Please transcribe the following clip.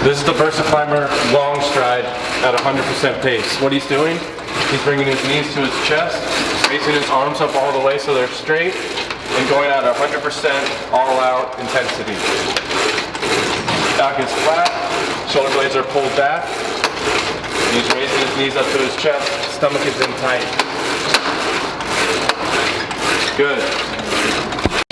This is the Versa Climber long stride at 100% pace. What he's doing, he's bringing his knees to his chest, raising his arms up all the way so they're straight, and going at 100% all out intensity. Back is flat, shoulder blades are pulled back. He's raising his knees up to his chest, stomach is in tight. Good.